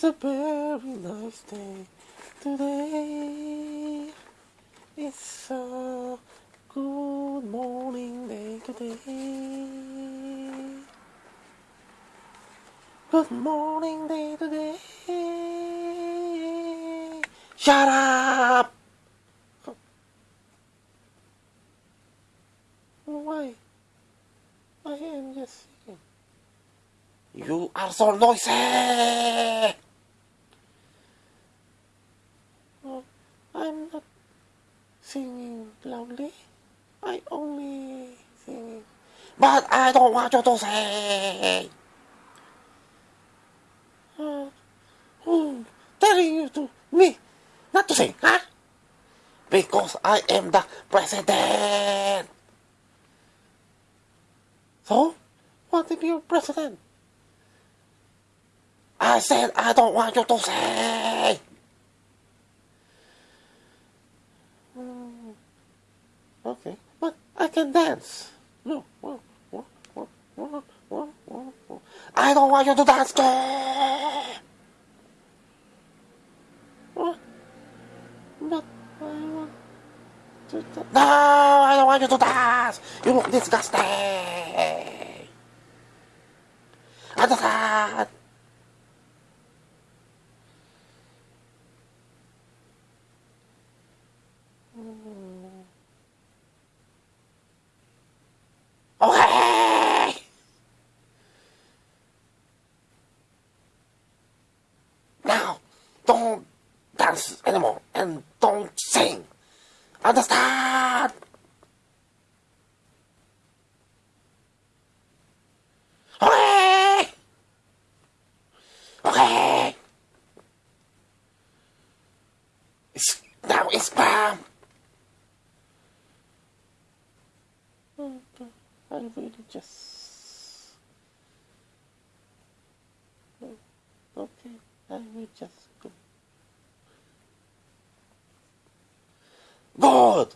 It's a very nice day today. It's a good morning day today. Good morning day today. Shut up! Why? I am just. You are so noisy! Singing loudly. I only singing. But I don't want you to say. Uh, who telling you to me not to sing, huh? Because I am the president. So, what if you're president? I said I don't want you to say. Hmm, okay, but I can dance. No. I don't want you to dance? But I want to dance. No, I don't want you to dance. You look disgusting. Understand? Okay. Now, don't dance anymore and don't sing. Understand? Okay. Okay. It's, now it's calm. I really just. Okay, I will just go. Good!